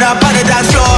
find on the dance floor